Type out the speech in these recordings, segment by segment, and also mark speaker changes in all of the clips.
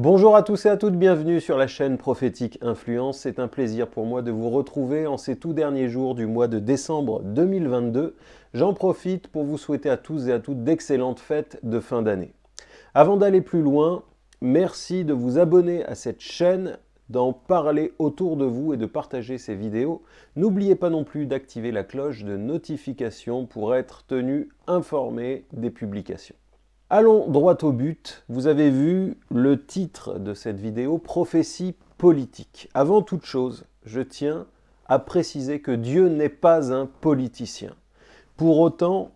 Speaker 1: Bonjour à tous et à toutes, bienvenue sur la chaîne Prophétique Influence. C'est un plaisir pour moi de vous retrouver en ces tout derniers jours du mois de décembre 2022. J'en profite pour vous souhaiter à tous et à toutes d'excellentes fêtes de fin d'année. Avant d'aller plus loin, merci de vous abonner à cette chaîne, d'en parler autour de vous et de partager ces vidéos. N'oubliez pas non plus d'activer la cloche de notification pour être tenu informé des publications. Allons droit au but. Vous avez vu le titre de cette vidéo, Prophétie politique. Avant toute chose, je tiens à préciser que Dieu n'est pas un politicien. Pour autant,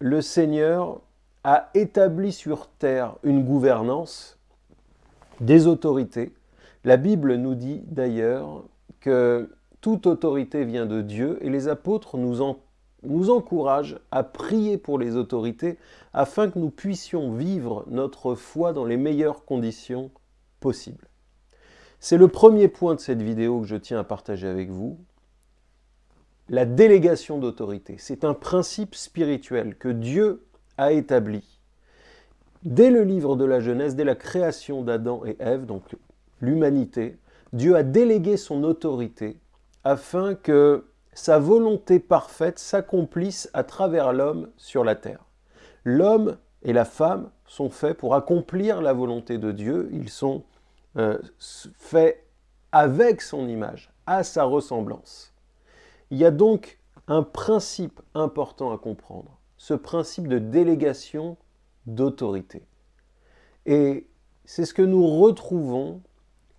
Speaker 1: le Seigneur a établi sur terre une gouvernance, des autorités. La Bible nous dit d'ailleurs que toute autorité vient de Dieu et les apôtres nous en nous encourage à prier pour les autorités afin que nous puissions vivre notre foi dans les meilleures conditions possibles. C'est le premier point de cette vidéo que je tiens à partager avec vous. La délégation d'autorité, c'est un principe spirituel que Dieu a établi. Dès le livre de la Genèse, dès la création d'Adam et Ève, donc l'humanité, Dieu a délégué son autorité afin que sa volonté parfaite s'accomplisse à travers l'homme sur la terre. L'homme et la femme sont faits pour accomplir la volonté de Dieu, ils sont euh, faits avec son image, à sa ressemblance. Il y a donc un principe important à comprendre, ce principe de délégation d'autorité. Et c'est ce que nous retrouvons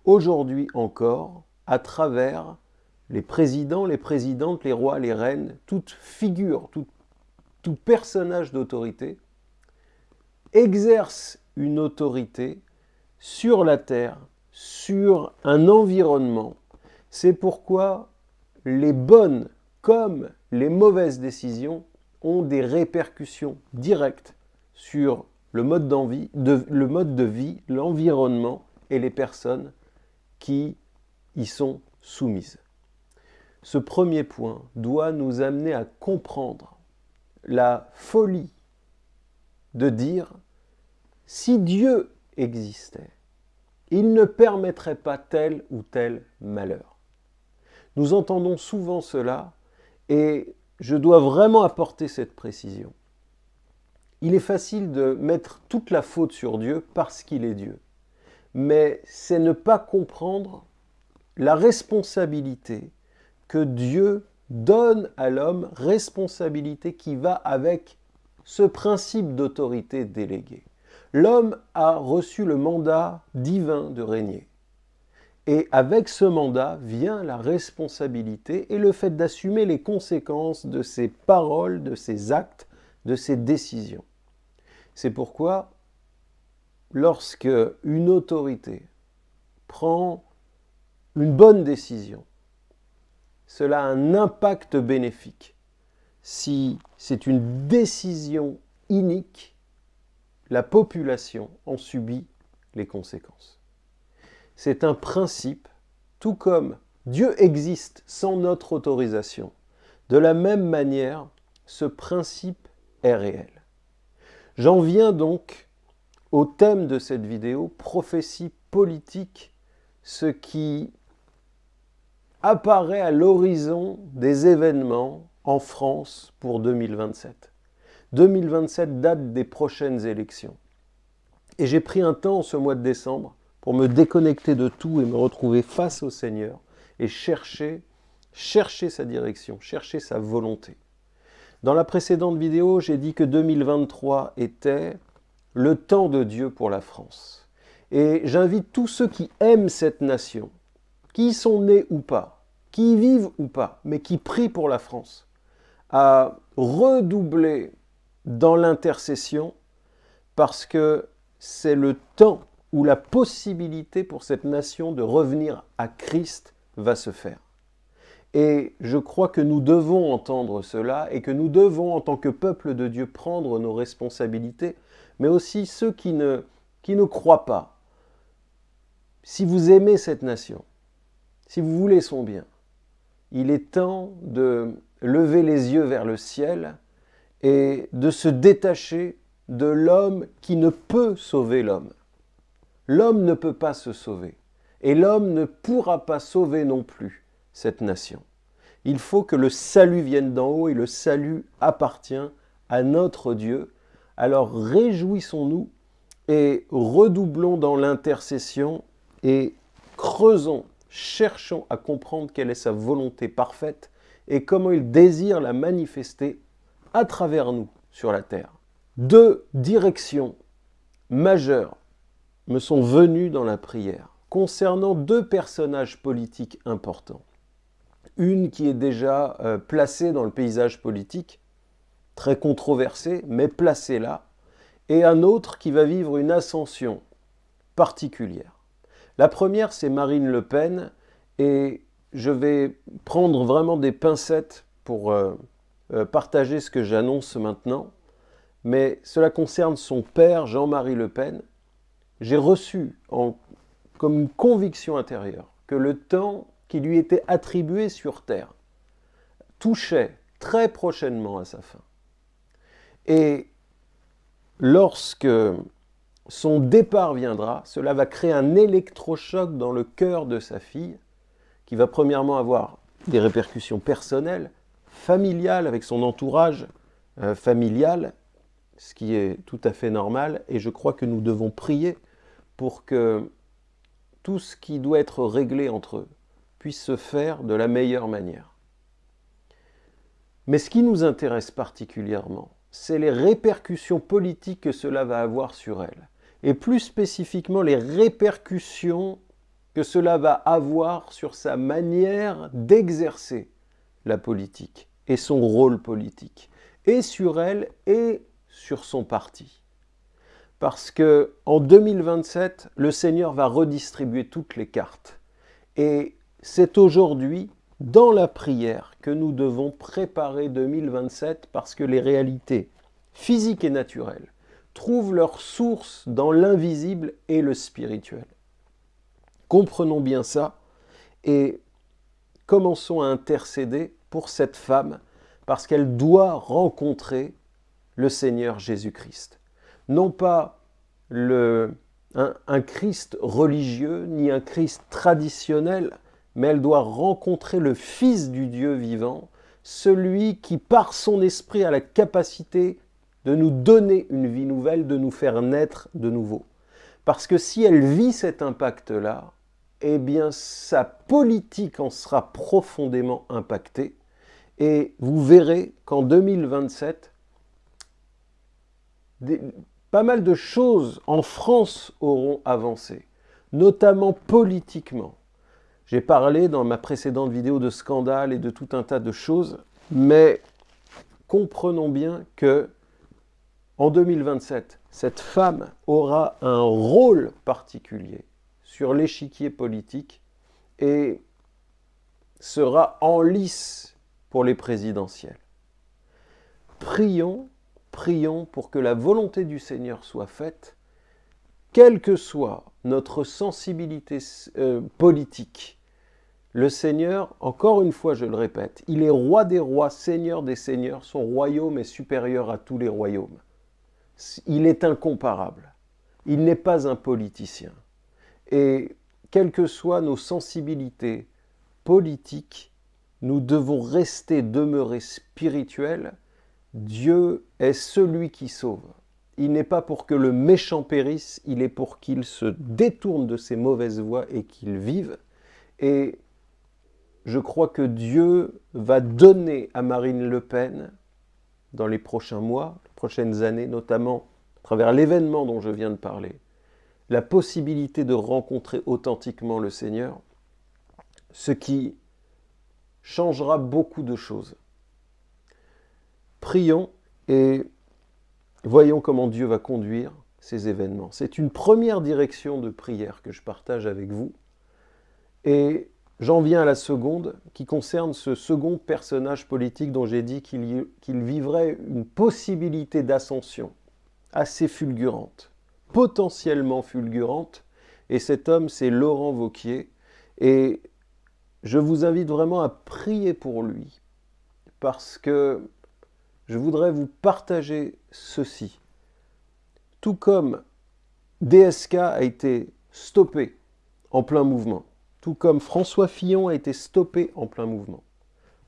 Speaker 1: aujourd'hui encore à travers les présidents, les présidentes, les rois, les reines, toute figure, tout, personnage d'autorité exerce une autorité sur la terre, sur un environnement. C'est pourquoi les bonnes comme les mauvaises décisions ont des répercussions directes sur le mode, de, le mode de vie, l'environnement et les personnes qui y sont soumises. Ce premier point doit nous amener à comprendre la folie de dire si Dieu existait, il ne permettrait pas tel ou tel malheur. Nous entendons souvent cela et je dois vraiment apporter cette précision. Il est facile de mettre toute la faute sur Dieu parce qu'il est Dieu. Mais c'est ne pas comprendre la responsabilité que Dieu donne à l'homme responsabilité qui va avec ce principe d'autorité déléguée. L'homme a reçu le mandat divin de régner. Et avec ce mandat vient la responsabilité et le fait d'assumer les conséquences de ses paroles, de ses actes, de ses décisions. C'est pourquoi, lorsque une autorité prend une bonne décision, cela a un impact bénéfique. Si c'est une décision inique, la population en subit les conséquences. C'est un principe, tout comme Dieu existe sans notre autorisation. De la même manière, ce principe est réel. J'en viens donc au thème de cette vidéo, prophétie politique, ce qui apparaît à l'horizon des événements en France pour 2027. 2027 date des prochaines élections. Et j'ai pris un temps ce mois de décembre pour me déconnecter de tout et me retrouver face au Seigneur et chercher, chercher sa direction, chercher sa volonté. Dans la précédente vidéo, j'ai dit que 2023 était le temps de Dieu pour la France. Et j'invite tous ceux qui aiment cette nation, qui sont nés ou pas, qui y vivent ou pas, mais qui prient pour la France, à redoubler dans l'intercession parce que c'est le temps où la possibilité pour cette nation de revenir à Christ va se faire. Et je crois que nous devons entendre cela et que nous devons, en tant que peuple de Dieu, prendre nos responsabilités, mais aussi ceux qui ne, qui ne croient pas. Si vous aimez cette nation, si vous voulez son bien, il est temps de lever les yeux vers le ciel et de se détacher de l'homme qui ne peut sauver l'homme. L'homme ne peut pas se sauver. Et l'homme ne pourra pas sauver non plus cette nation. Il faut que le salut vienne d'en haut et le salut appartient à notre Dieu. Alors réjouissons-nous et redoublons dans l'intercession et creusons, cherchons à comprendre quelle est sa volonté parfaite et comment il désire la manifester à travers nous sur la terre. Deux directions majeures me sont venues dans la prière concernant deux personnages politiques importants. Une qui est déjà euh, placée dans le paysage politique, très controversée, mais placée là, et un autre qui va vivre une ascension particulière. La première, c'est Marine Le Pen, et je vais prendre vraiment des pincettes pour euh, euh, partager ce que j'annonce maintenant, mais cela concerne son père, Jean-Marie Le Pen. J'ai reçu comme conviction intérieure que le temps qui lui était attribué sur terre touchait très prochainement à sa fin. Et lorsque son départ viendra, cela va créer un électrochoc dans le cœur de sa fille, qui va premièrement avoir des répercussions personnelles, familiales, avec son entourage euh, familial, ce qui est tout à fait normal, et je crois que nous devons prier pour que tout ce qui doit être réglé entre eux puisse se faire de la meilleure manière. Mais ce qui nous intéresse particulièrement, c'est les répercussions politiques que cela va avoir sur elle, et plus spécifiquement les répercussions que cela va avoir sur sa manière d'exercer la politique et son rôle politique, et sur elle et sur son parti parce que en 2027, le Seigneur va redistribuer toutes les cartes. Et c'est aujourd'hui, dans la prière, que nous devons préparer 2027 parce que les réalités physiques et naturelles trouvent leur source dans l'invisible et le spirituel. Comprenons bien ça et commençons à intercéder pour cette femme parce qu'elle doit rencontrer le Seigneur Jésus-Christ non pas le, un, Christ religieux, ni un Christ traditionnel, mais elle doit rencontrer le Fils du Dieu vivant, celui qui par son esprit a la capacité de nous donner une vie nouvelle, de nous faire naître de nouveau. Parce que si elle vit cet impact-là, eh bien sa politique en sera profondément impactée. Et vous verrez qu'en 2027, pas mal de choses en France auront avancé, notamment politiquement. J'ai parlé dans ma précédente vidéo de scandale et de tout un tas de choses, mais comprenons bien que en 2027, cette femme aura un rôle particulier sur l'échiquier politique et sera en lice pour les présidentielles. Prions prions pour que la volonté du Seigneur soit faite, quelle que soit notre sensibilité euh, politique. Le Seigneur, encore une fois je le répète, il est roi des rois, seigneur des seigneurs, son royaume est supérieur à tous les royaumes. Il est incomparable. Il n'est pas un politicien. Et quelles que soient nos sensibilités politiques, nous devons rester, demeurer spirituels Dieu est celui qui sauve. Il n'est pas pour que le méchant périsse, il est pour qu'il se détourne de ses mauvaises voies et qu'il vive. Et je crois que Dieu va donner à Marine Le Pen, dans les prochains mois, les prochaines années, notamment à travers l'événement dont je viens de parler, la possibilité de rencontrer authentiquement le Seigneur, ce qui changera beaucoup de choses. Prions et voyons comment Dieu va conduire ces événements. C'est une première direction de prière que je partage avec vous. Et j'en viens à la seconde, qui concerne ce second personnage politique dont j'ai dit qu'il vivrait une possibilité d'ascension assez fulgurante, potentiellement fulgurante. Et cet homme, c'est Laurent Vauquier. Et je vous invite vraiment à prier pour lui, parce que je voudrais vous partager ceci. Tout comme DSK a été stoppé en plein mouvement, tout comme François Fillon a été stoppé en plein mouvement.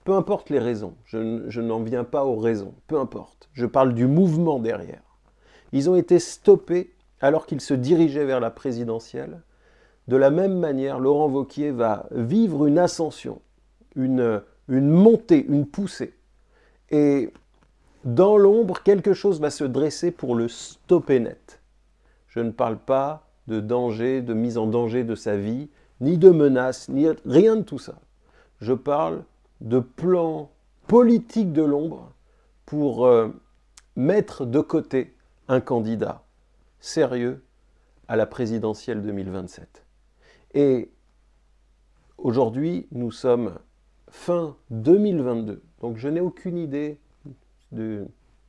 Speaker 1: Peu importe les raisons, je, n'en viens pas aux raisons, peu importe. Je parle du mouvement derrière. Ils ont été stoppés alors qu'ils se dirigeaient vers la présidentielle. De la même manière, Laurent Vauquier va vivre une ascension, une, une montée, une poussée. Et dans l'ombre, quelque chose va se dresser pour le stopper net. Je ne parle pas de danger, de mise en danger de sa vie, ni de menaces, ni rien de tout ça. Je parle de plans politiques de l'ombre pour euh, mettre de côté un candidat sérieux à la présidentielle 2027. Et aujourd'hui, nous sommes fin 2022, donc je n'ai aucune idée.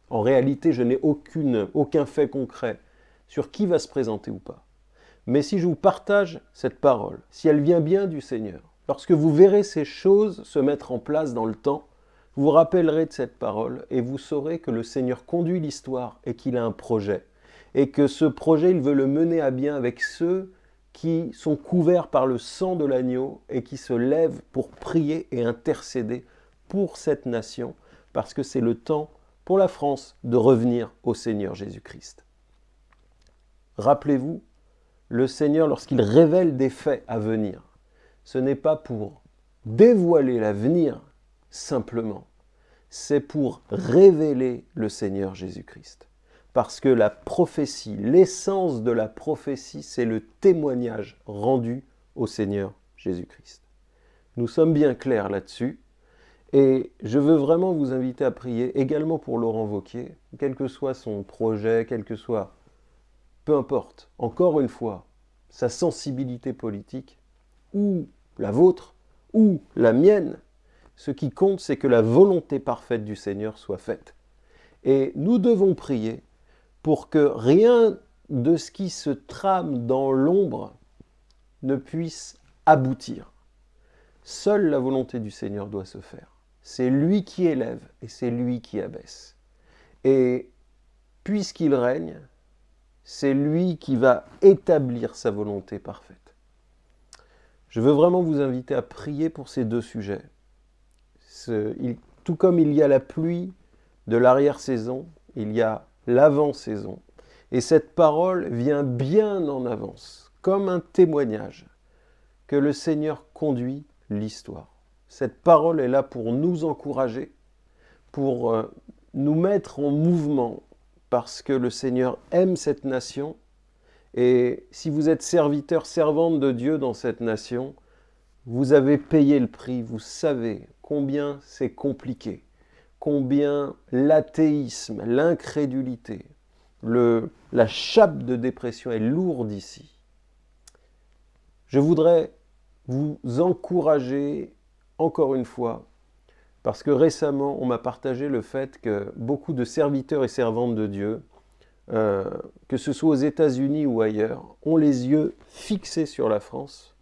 Speaker 1: En réalité, je n'ai aucun fait concret sur qui va se présenter ou pas. Mais si je vous partage cette parole, si elle vient bien du Seigneur, lorsque vous verrez ces choses se mettre en place dans le temps, vous vous rappellerez de cette parole et vous saurez que le Seigneur conduit l'histoire et qu'il a un projet. Et que ce projet, il veut le mener à bien avec ceux qui sont couverts par le sang de l'agneau et qui se lèvent pour prier et intercéder pour cette nation, parce que c'est le temps pour la France de revenir au Seigneur Jésus-Christ. Rappelez-vous, le Seigneur, lorsqu'il révèle des faits à venir, ce n'est pas pour dévoiler l'avenir simplement, c'est pour révéler le Seigneur Jésus-Christ. Parce que la prophétie, l'essence de la prophétie, c'est le témoignage rendu au Seigneur Jésus-Christ. Nous sommes bien clairs là-dessus. Et je veux vraiment vous inviter à prier également pour Laurent Vauquier, quel que soit son projet, quel que soit peu importe, encore une fois, sa sensibilité politique, ou la vôtre, ou la mienne, ce qui compte, c'est que la volonté parfaite du Seigneur soit faite. Et nous devons prier pour que rien de ce qui se trame dans l'ombre ne puisse aboutir. Seule la volonté du Seigneur doit se faire. C'est lui qui élève et c'est lui qui abaisse. Et puisqu'il règne, c'est lui qui va établir sa volonté parfaite. Je veux vraiment vous inviter à prier pour ces deux sujets. tout comme il y a la pluie de l'arrière-saison, il y a l'avant-saison. Et cette parole vient bien en avance, comme un témoignage que le Seigneur conduit l'histoire. Cette parole est là pour nous encourager, pour euh, nous mettre en mouvement, parce que le Seigneur aime cette nation. Et si vous êtes serviteur, servante de Dieu dans cette nation, vous avez payé le prix, vous savez combien c'est compliqué, combien l'athéisme, l'incrédulité, la chape de dépression est lourde ici. Je voudrais vous encourager, encore une fois, parce que récemment, on m'a partagé le fait que beaucoup de serviteurs et servantes de Dieu, euh, que ce soit aux États-Unis ou ailleurs, ont les yeux fixés sur la France,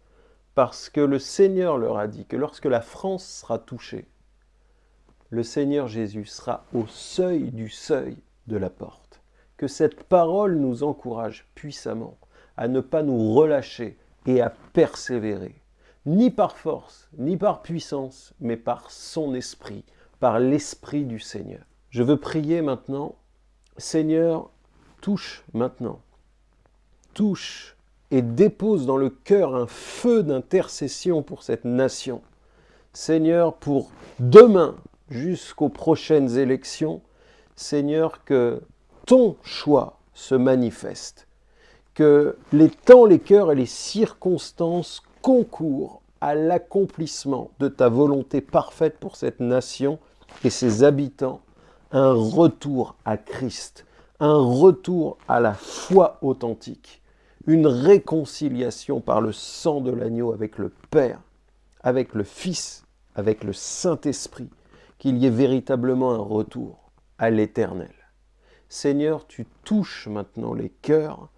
Speaker 1: parce que le Seigneur leur a dit que lorsque la France sera touchée, le Seigneur Jésus sera au seuil du seuil de la porte. Que cette parole nous encourage puissamment à ne pas nous relâcher et à persévérer ni par force, ni par puissance, mais par son esprit, par l'esprit du Seigneur. Je veux prier maintenant, Seigneur, touche maintenant, touche et dépose dans le cœur un feu d'intercession pour cette nation. Seigneur, pour demain jusqu'aux prochaines élections, Seigneur, que ton choix se manifeste, que les temps, les cœurs et les circonstances concours à l'accomplissement de ta volonté parfaite pour cette nation et ses habitants, un retour à Christ, un retour à la foi authentique, une réconciliation par le sang de l'agneau avec le Père, avec le Fils, avec le Saint-Esprit, qu'il y ait véritablement un retour à l'éternel. Seigneur, tu touches maintenant les cœurs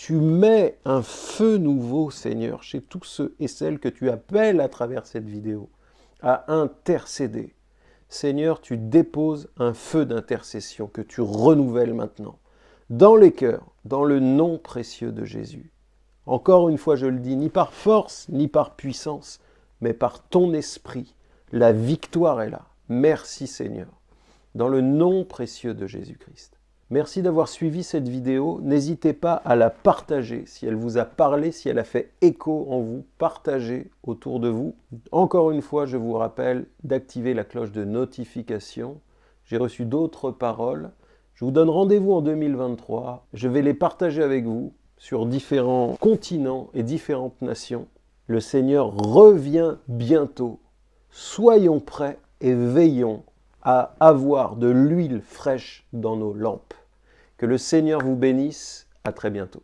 Speaker 1: tu mets un feu nouveau, Seigneur, chez tous ceux et celles que tu appelles à travers cette vidéo à intercéder. Seigneur, tu déposes un feu d'intercession que tu renouvelles maintenant dans les cœurs, dans le nom précieux de Jésus. Encore une fois, je le dis, ni par force, ni par puissance, mais par ton esprit. La victoire est là. Merci Seigneur. Dans le nom précieux de Jésus-Christ. Merci d'avoir suivi cette vidéo. N'hésitez pas à la partager. Si elle vous a parlé, si elle a fait écho en vous, partagez autour de vous. Encore une fois, je vous rappelle d'activer la cloche de notification. J'ai reçu d'autres paroles. Je vous donne rendez-vous en 2023. Je vais les partager avec vous sur différents continents et différentes nations. Le Seigneur revient bientôt. Soyons prêts et veillons à avoir de l'huile fraîche dans nos lampes. Que le Seigneur vous bénisse. À très bientôt.